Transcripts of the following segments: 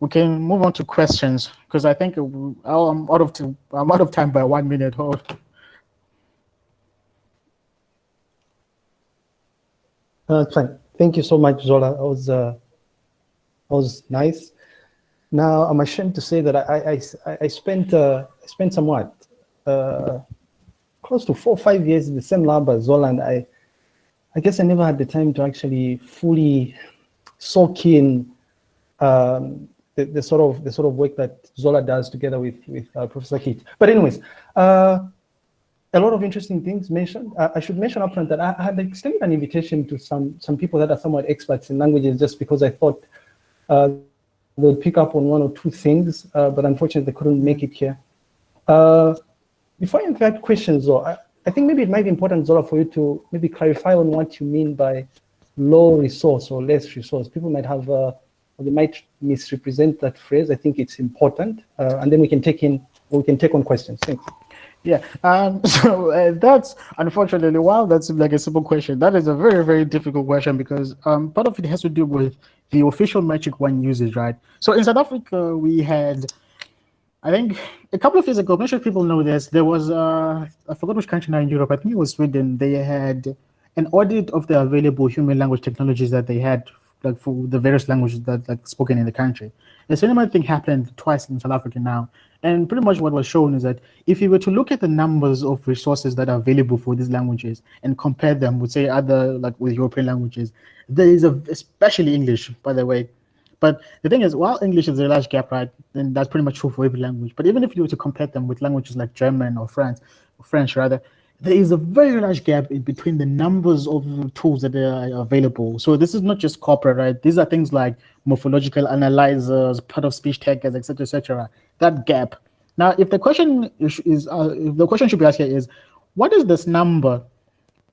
we can move on to questions because I think I'm out of time, I'm out of time by one minute. Hold. Uh, fine. Thank you so much, Zola. That was uh, that was nice. Now I'm ashamed to say that I I I spent uh, I spent somewhat uh, close to four or five years in the same lab as Zola, and I I guess I never had the time to actually fully soak in um, the, the, sort of the sort of work that Zola does together with with uh, Professor Keet. But anyways, uh, a lot of interesting things mentioned. Uh, I should mention upfront that I, I had extended an invitation to some some people that are somewhat experts in languages, just because I thought uh, they would pick up on one or two things, uh, but unfortunately they couldn't make it here. Uh, before I invite questions, though, I, I think maybe it might be important, Zola, for you to maybe clarify on what you mean by low resource or less resource. People might have or they might misrepresent that phrase. I think it's important, uh, and then we can take in we can take on questions. Thanks. Yeah, um, so uh, that's unfortunately, while that seems like a simple question, that is a very, very difficult question because um, part of it has to do with the official metric one uses, right? So in South Africa, we had, I think, a couple of years ago, I'm sure people know this, there was, uh, I forgot which country now in Europe, I think it was Sweden, they had an audit of the available human language technologies that they had like for the various languages that like spoken in the country. The similar thing happened twice in South Africa now. And pretty much what was shown is that if you were to look at the numbers of resources that are available for these languages and compare them with say other like with European languages, there is a especially English, by the way. But the thing is, while English is a large gap, right, then that's pretty much true for every language. But even if you were to compare them with languages like German or French, or French rather, there is a very large gap in between the numbers of tools that are available. So this is not just corporate, right? These are things like morphological analyzers, part of speech taggers, etc., etc. That gap. Now, if the question is, uh, if the question should be asked here is, what is this number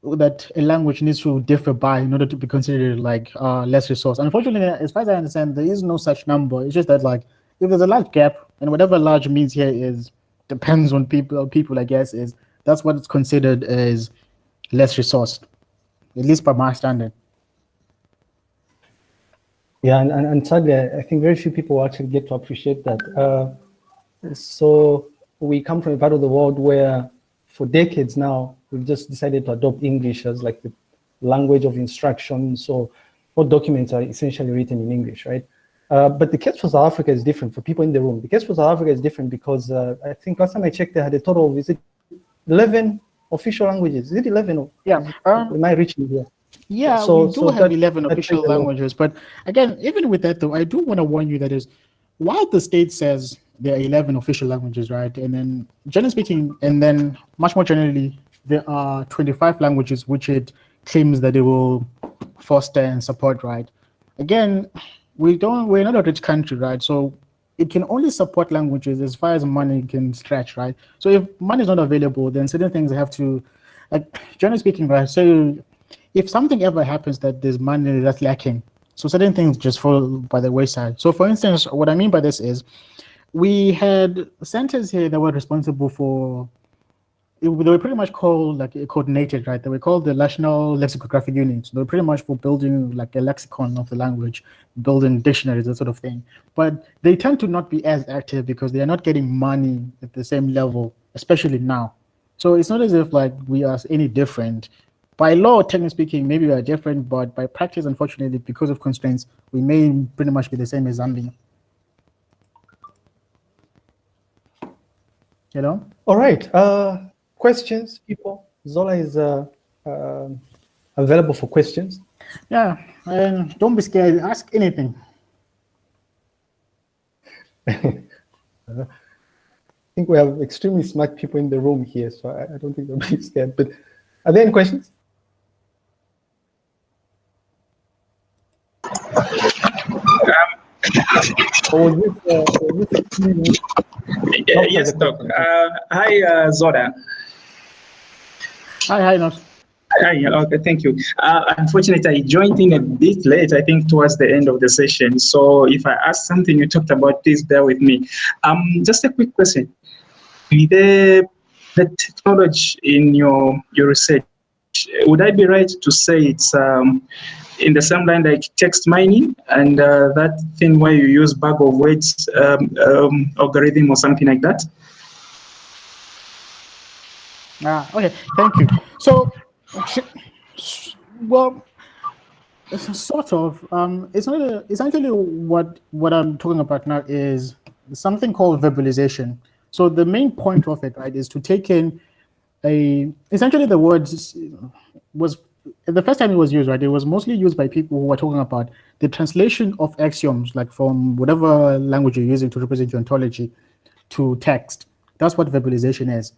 that a language needs to differ by in order to be considered like uh, less resource? Unfortunately, as far as I understand, there is no such number. It's just that like if there's a large gap, and whatever large means here is depends on people. People, I guess, is that's what it's considered as less resourced, at least by my standard. Yeah, and, and, and sadly, I think very few people actually get to appreciate that. Uh, so we come from a part of the world where for decades now, we've just decided to adopt English as like the language of instruction. So all documents are essentially written in English, right? Uh, but the case for South Africa is different for people in the room. The case for South Africa is different because uh, I think last time I checked, they had a total of, is it 11 official languages. Is it 11? Or, yeah. Um, am I reaching here? Yeah, so, we do so have that, 11 official languages. But again, even with that, though, I do want to warn you that is, while the state says there are 11 official languages, right? And then, generally speaking, and then much more generally, there are 25 languages which it claims that it will foster and support, right? Again, we don't, we're not a rich country, right? So it can only support languages as far as money can stretch, right? So if money is not available, then certain things have to, like generally speaking, right? So if something ever happens that there's money that's lacking, so certain things just fall by the wayside. So for instance, what I mean by this is we had centers here that were responsible for they were pretty much called like coordinated, right? They were called the National Lexicographic Units. They were pretty much for building like a lexicon of the language, building dictionaries, that sort of thing. But they tend to not be as active because they are not getting money at the same level, especially now. So it's not as if like we are any different. By law, technically speaking, maybe we are different, but by practice, unfortunately, because of constraints, we may pretty much be the same as Zambia. Know? All right. Uh, questions, people? Zola is uh, uh, available for questions. Yeah, and don't be scared. Ask anything. I think we have extremely smart people in the room here, so I, I don't think they'll be scared. But are there any questions? Um, this, uh, this yes, Doc. Uh, hi, uh, Zola. Hi, hi, Nos. Hi, okay, thank you. Uh, unfortunately, I joined in a bit late, I think towards the end of the session. So if I ask something you talked about, please bear with me. Um, just a quick question. The, the technology in your, your research, would I be right to say it's um, in the same line like text mining and uh, that thing where you use bag of words um, um, algorithm or something like that? Ah, okay, thank you. So, well, sort of. Um, it's not. A, essentially, what what I'm talking about now is something called verbalization. So the main point of it, right, is to take in a essentially the word was the first time it was used, right? It was mostly used by people who were talking about the translation of axioms, like from whatever language you're using to represent your ontology, to text. That's what verbalization is.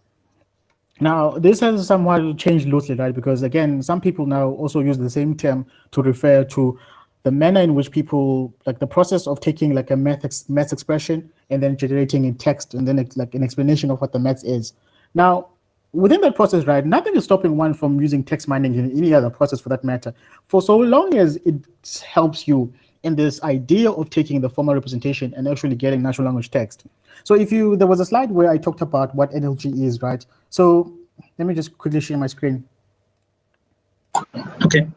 Now, this has somewhat changed loosely, right? Because again, some people now also use the same term to refer to the manner in which people, like the process of taking like a math, math expression and then generating in text and then it's like an explanation of what the math is. Now, within that process, right, nothing is stopping one from using text mining in any other process for that matter, for so long as it helps you in this idea of taking the formal representation and actually getting natural language text. So if you, there was a slide where I talked about what NLG is, right? So let me just quickly share my screen. Okay.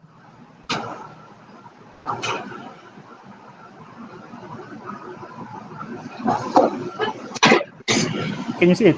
Can you see it?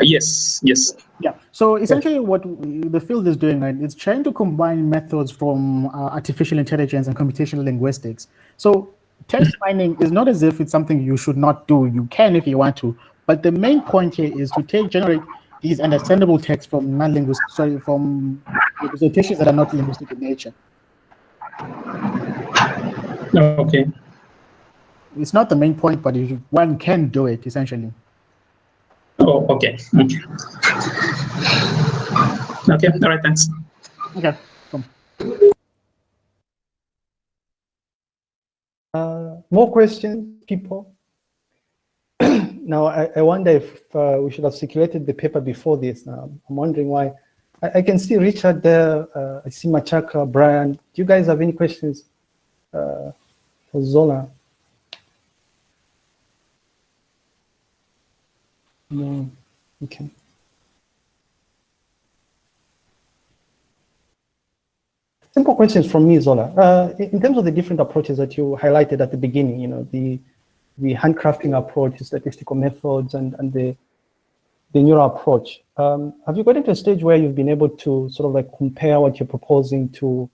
Yes, yes. Yeah. So essentially, what the field is doing, right, it's trying to combine methods from uh, artificial intelligence and computational linguistics. So text mining is not as if it's something you should not do. You can if you want to, but the main point here is to take generate these understandable text from non-linguistic, sorry, from representations that are not linguistic in nature. Okay. It's not the main point, but one can do it essentially. Oh, okay. Okay. Okay. All right. Thanks. Okay. Come. Uh, more questions, people? now, I, I, wonder if uh, we should have circulated the paper before this. Now, I'm wondering why. I, I can see Richard there. Uh, I see Machaka, Brian. Do you guys have any questions uh, for Zola? No. Okay. Simple questions from me, Zola. Uh, in terms of the different approaches that you highlighted at the beginning, you know, the the handcrafting approach, statistical methods, and and the the neural approach. Um, have you gotten to a stage where you've been able to sort of like compare what you're proposing to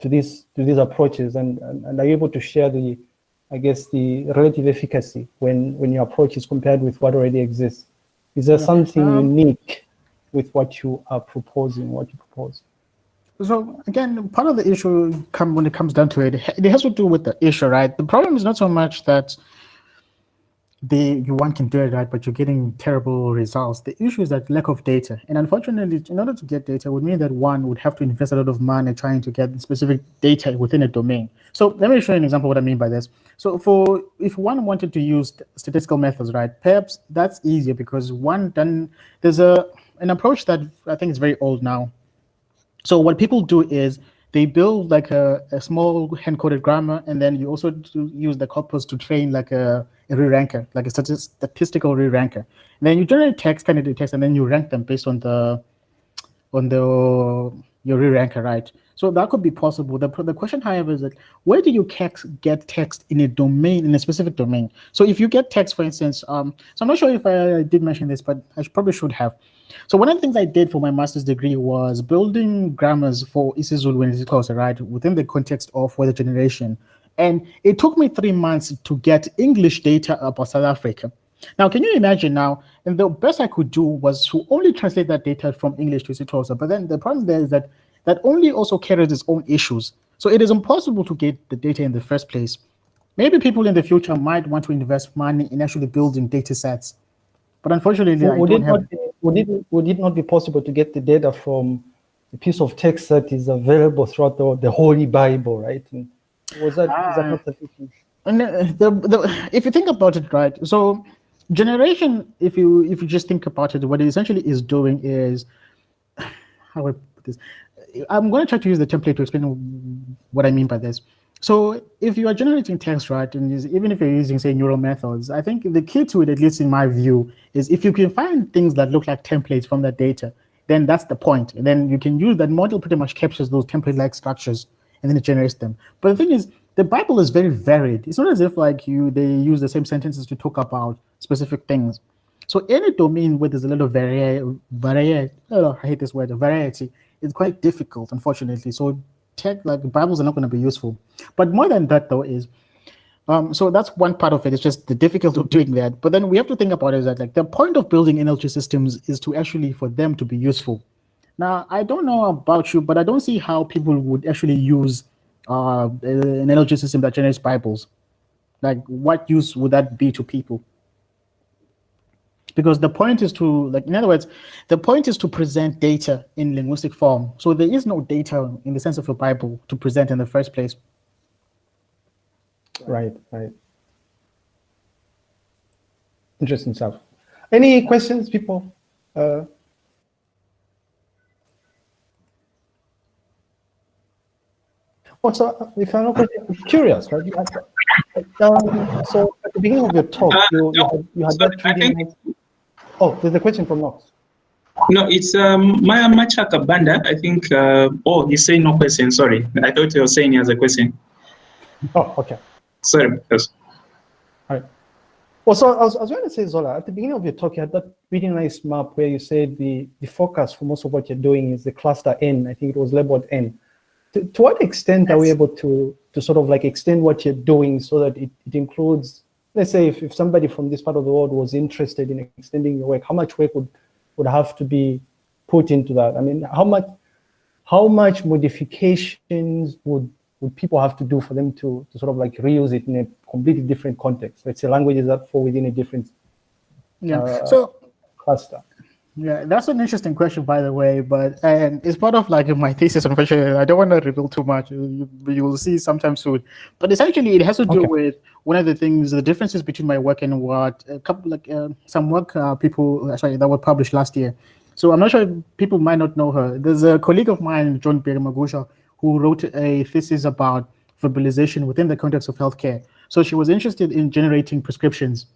to these to these approaches, and and, and are you able to share the I guess, the relative efficacy when, when your approach is compared with what already exists? Is there something um, unique with what you are proposing, what you propose? So again, part of the issue come when it comes down to it, it has to do with the issue, right? The problem is not so much that you one can do it right, but you're getting terrible results. The issue is that lack of data. And unfortunately, in order to get data would mean that one would have to invest a lot of money trying to get specific data within a domain. So let me show you an example what I mean by this. So for if one wanted to use statistical methods, right, perhaps that's easier because one then there's a an approach that I think is very old now. So what people do is they build like a, a small hand-coded grammar, and then you also use the corpus to train like a, a re-ranker, like a statistical re-ranker. And then you generate text, candidate text, and then you rank them based on the on the your re-ranker, right? So that could be possible. The, the question, however, is that where do you get text in a domain, in a specific domain? So if you get text, for instance, um, so I'm not sure if I, I did mention this, but I probably should have. So one of the things I did for my master's degree was building grammars for isiZulu and isiXhosa, right, within the context of weather generation. And it took me three months to get English data about South Africa. Now, can you imagine now, and the best I could do was to only translate that data from English to isiXhosa, but then the problem there is that that only also carries its own issues. So it is impossible to get the data in the first place. Maybe people in the future might want to invest money in actually building data sets. But unfortunately, would, it not be, would, it, would it not be possible to get the data from a piece of text that is available throughout the, the Holy Bible, right? And was that, uh, is that not sufficient? The, the, if you think about it, right, so generation, if you if you just think about it, what it essentially is doing is, how I put this, I'm going to try to use the template to explain what I mean by this. So if you are generating text, right, and even if you're using, say, neural methods, I think the key to it, at least in my view, is if you can find things that look like templates from that data, then that's the point. And then you can use that model pretty much captures those template-like structures and then it generates them. But the thing is, the Bible is very varied. It's not as if like you they use the same sentences to talk about specific things. So any domain where there's a little variety, oh, I hate this word, variety, it's quite difficult, unfortunately. So tech like Bibles are not going to be useful. But more than that, though, is um, so that's one part of it. It's just the difficulty of doing that. But then we have to think about it is that like the point of building NLG systems is to actually for them to be useful. Now, I don't know about you, but I don't see how people would actually use uh, an NLG system that generates Bibles. Like, what use would that be to people? Because the point is to, like, in other words, the point is to present data in linguistic form. So there is no data in the sense of a Bible to present in the first place. Right, right. Interesting stuff. Any questions, people? Uh, also, if I'm not curious, right? Um, so at the beginning of your talk, you, you had, you had Sorry, that I reading. think- Oh, there's a question from Knox. No, it's um, Maya Machaka Banda. I think. Uh, oh, he's saying no question. Sorry, I thought you were saying he has a question. Oh, okay. Sorry. Yes. All right. Well, so I was, I was going to say, Zola, at the beginning of your talk, you had that really nice map where you said the, the focus for most of what you're doing is the cluster N. I think it was labeled N. To, to what extent are we able to, to sort of like extend what you're doing so that it, it includes, let's say, if, if somebody from this part of the world was interested in extending your work, how much work would, would have to be put into that? I mean, how much, how much modifications would would people have to do for them to, to sort of like reuse it in a completely different context? Let's say languages that fall within a different Yeah. Uh, so cluster. Yeah, that's an interesting question, by the way. But and it's part of like my thesis. Unfortunately, I don't want to reveal too much. You, you will see sometime soon. But essentially, it has to do Okay. with one of the things, the differences between my work and what a couple like uh, some work uh, people sorry that were published last year. So I'm not sure if people might not know her. There's a colleague of mine, Joan Byamugisha, who wrote a thesis about verbalization within the context of healthcare. So she was interested in generating prescriptions.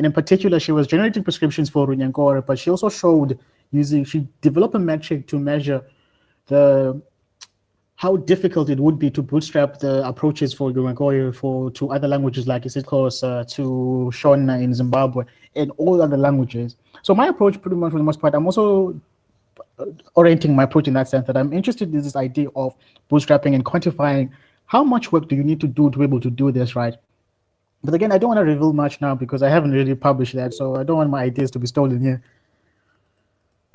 And in particular, she was generating prescriptions for Runyankore, but she also showed using, she developed a metric to measure the how difficult it would be to bootstrap the approaches for Runyankore for to other languages like IsiXhosa, uh, to Shona in Zimbabwe, and all other languages. So my approach, pretty much for the most part, I'm also orienting my approach in that sense that I'm interested in this idea of bootstrapping and quantifying how much work do you need to do to be able to do this, right? But again, I don't want to reveal much now because I haven't really published that, so I don't want my ideas to be stolen here.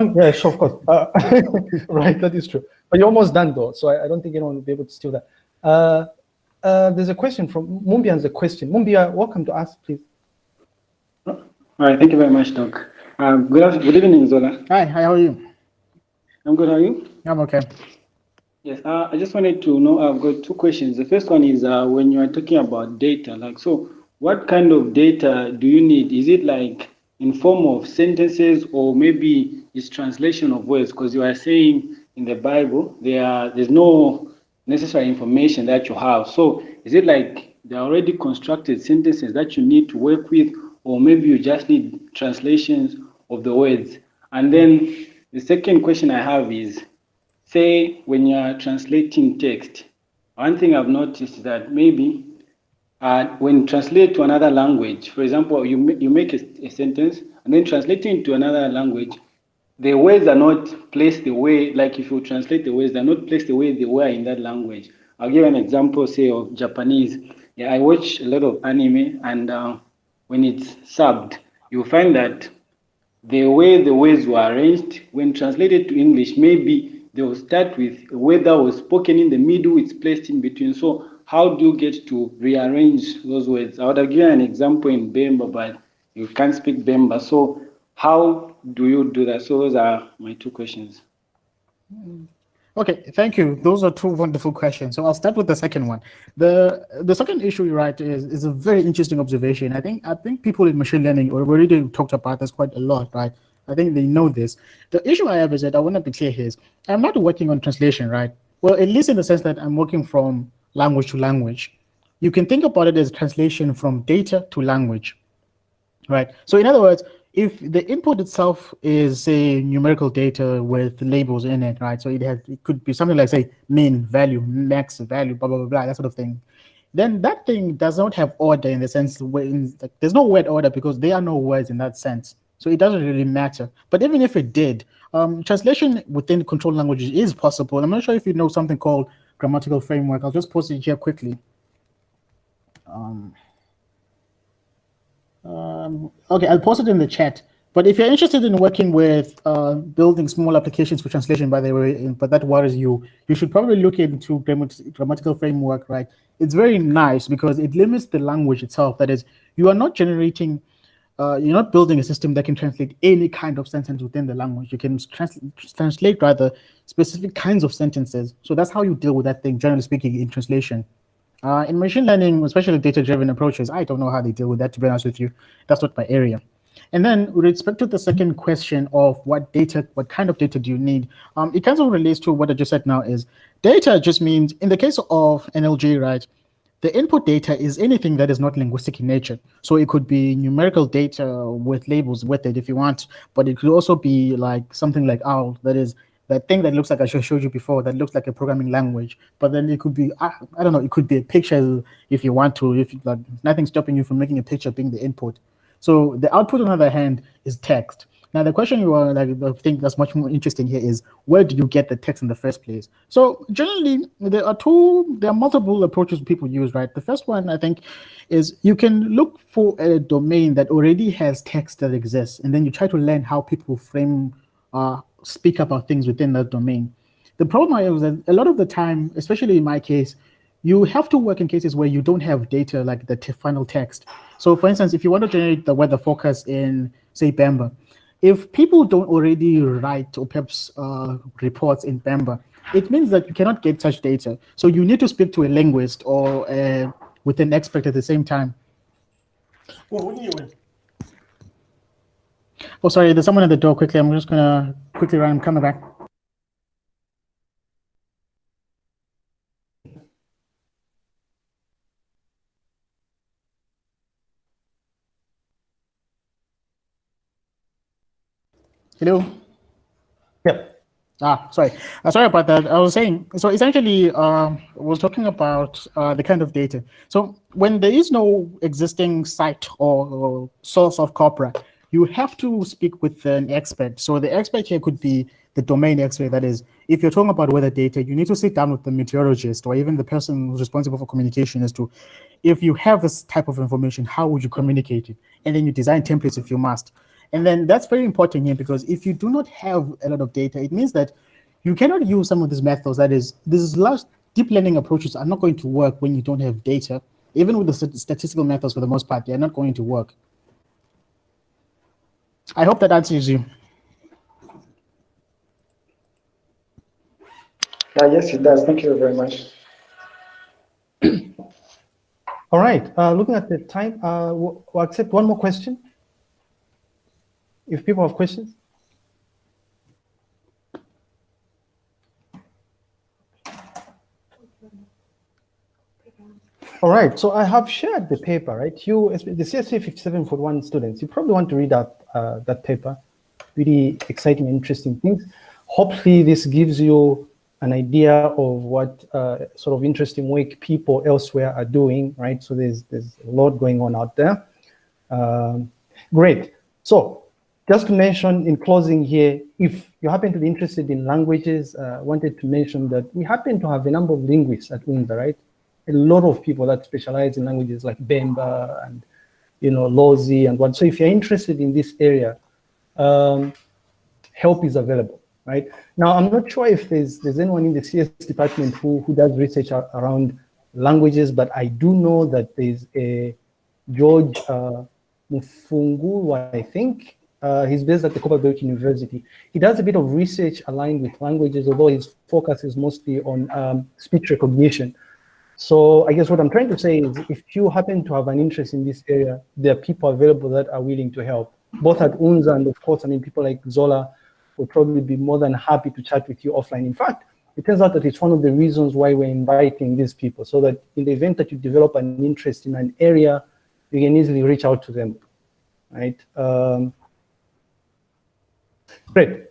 Yeah, sure, of course. Uh, right, that is true. But you're almost done though, so I, I don't think anyone will be able to steal that. Uh, uh, there's a question from Mumbia has a question. Mumbia, welcome to us, please. All right, thank you very much, Doc. Um, good, good evening, Zola. Hi, hi, how are you? I'm good. How are you? I'm okay. Yes, uh, I just wanted to know. I've got two questions. The first one is uh, when you are talking about data, like, so what kind of data do you need? Is it like in form of sentences or maybe it's translation of words? Because you are saying in the Bible there are, there's no necessary information that you have. So is it like they're already constructed sentences that you need to work with, or maybe you just need translations of the words? And then the second question I have is say when you're translating text, one thing I've noticed is that maybe uh, when you translate to another language, for example, you, you make a, a sentence and then translating to another language, the words are not placed the way, like if you translate the words, they're not placed the way they were in that language. I'll give an example, say, of Japanese. Yeah, I watch a lot of anime, and uh, when it's subbed, you find that the way the words were arranged, when translated to English, maybe they will start with that was spoken in the middle, it's placed in between. So how do you get to rearrange those words? I would have given an example in Bemba, but you can't speak Bemba. So how do you do that? So those are my two questions. Mm. Okay, thank you. Those are two wonderful questions. So I'll start with the second one. The the second issue you write is, is a very interesting observation. I think I think people in machine learning already talked about this quite a lot, right? I think they know this. The issue I have is that I want to be clear here is I'm not working on translation, right? Well, at least in the sense that I'm working from language to language. You can think about it as translation from data to language, right? So in other words, if the input itself is say numerical data with labels in it, right? So it has it could be something like say min value, max value, blah blah blah, blah that sort of thing. Then that thing does not have order in the sense when like, there's no word order because there are no words in that sense. So it doesn't really matter. But even if it did, um, translation within controlled languages is possible. I'm not sure if you know something called grammatical framework. I'll just post it here quickly. Um, um, okay, I'll post it in the chat. But if you're interested in working with uh, building small applications for translation, by the way, but that worries you, you should probably look into grammatical framework, right? It's very nice because it limits the language itself. That is, you are not generating, uh, you're not building a system that can translate any kind of sentence within the language. You can trans translate rather specific kinds of sentences. So that's how you deal with that thing, generally speaking, in translation. Uh, in machine learning, especially data-driven approaches, I don't know how they deal with that, to be honest with you. That's not my area. And then with respect to the second question of what data, what kind of data do you need, um, it kind of relates to what I just said now is data just means, in the case of NLG, right, the input data is anything that is not linguistic in nature. So it could be numerical data with labels with it if you want, but it could also be like something like OWL, that is that thing that looks like I showed you before, that looks like a programming language, but then it could be, I, I don't know, it could be a picture if you want to, if like, nothing's stopping you from making a picture being the input. So the output, on the other hand, is text. Now the question you are like I think that's much more interesting here is where do you get the text in the first place? So generally there are two, there are multiple approaches people use, right? The first one I think is you can look for a domain that already has text that exists, and then you try to learn how people frame uh, speak about things within that domain. The problem is that a lot of the time, especially in my case, you have to work in cases where you don't have data like the final text. So for instance, if you want to generate the weather forecast in, say, Bemba, if people don't already write or perhaps uh, reports in Bemba, it means that you cannot get such data. So you need to speak to a linguist or uh, with an expert at the same time. Oh, sorry, there's someone at the door quickly. I'm just gonna quickly run, I'm coming back. Hello? Yeah. Ah, sorry. Uh, sorry about that. I was saying, so essentially, um, I was talking about uh, the kind of data. So when there is no existing site or, or source of corpora, you have to speak with an expert. So the expert here could be the domain expert. That is, if you're talking about weather data, you need to sit down with the meteorologist or even the person who's responsible for communication as to if you have this type of information, how would you communicate it? And then you design templates if you must. And then that's very important here because if you do not have a lot of data, it means that you cannot use some of these methods. That is, these large deep learning approaches are not going to work when you don't have data. Even with the statistical methods, for the most part, they're not going to work. I hope that answers you. Uh, yes, it does. Thank you very much. All right. Uh, looking at the time, uh, we'll, we'll accept one more question. If people have questions. All right, so I have shared the paper, right? You, the CSC 5741 students, you probably want to read out uh, that paper. Really exciting, interesting things. Hopefully this gives you an idea of what uh, sort of interesting work people elsewhere are doing, right? So there's, there's a lot going on out there. Um, great. So just to mention in closing here, if you happen to be interested in languages, uh, wanted to mention that we happen to have a number of linguists at UNZA, right? a lot of people that specialize in languages like Bemba and, you know, Lozi and what. So if you're interested in this area, um, help is available, right? Now, I'm not sure if there's, there's anyone in the CS department who, who does research around languages, but I do know that there's a George uh, I think. Uh, he's based at the Copperbelt University. He does a bit of research aligned with languages, although his focus is mostly on um, speech recognition. So I guess what I'm trying to say is if you happen to have an interest in this area, there are people available that are willing to help, both at UNZA and of course, I mean, people like Zola will probably be more than happy to chat with you offline. In fact, it turns out that it's one of the reasons why we're inviting these people, so that in the event that you develop an interest in an area, you can easily reach out to them, right? Um, Great.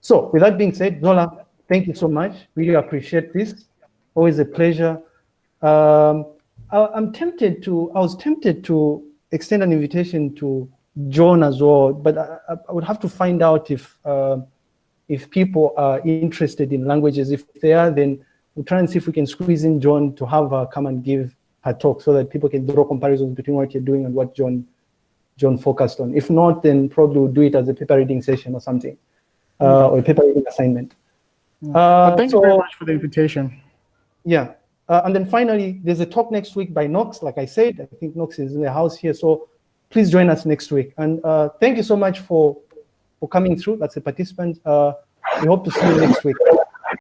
So with that being said, Zola, thank you so much. Really appreciate this. Always a pleasure. Um, I, am tempted to, I was tempted to extend an invitation to Joan as well, but I, I would have to find out if uh, if people are interested in languages. If they are, then we'll try and see if we can squeeze in Joan to have her come and give her talk so that people can draw comparisons between what you're doing and what Joan Joan focused on. If not, then probably we'll do it as a paper reading session or something, uh, or a paper reading assignment. Uh, thank so, you very much for the invitation. Yeah. Uh, and then finally, there's a talk next week by Knox. Like I said, I think Knox is in the house here. So please join us next week. And uh, thank you so much for, for coming through. That's a participant. Uh, we hope to see you next week.